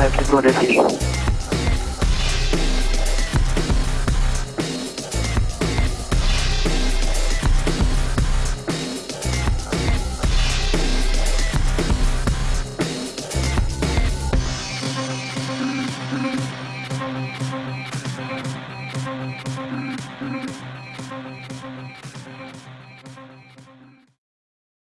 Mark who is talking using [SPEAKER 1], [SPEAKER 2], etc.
[SPEAKER 1] 还有去做这 to.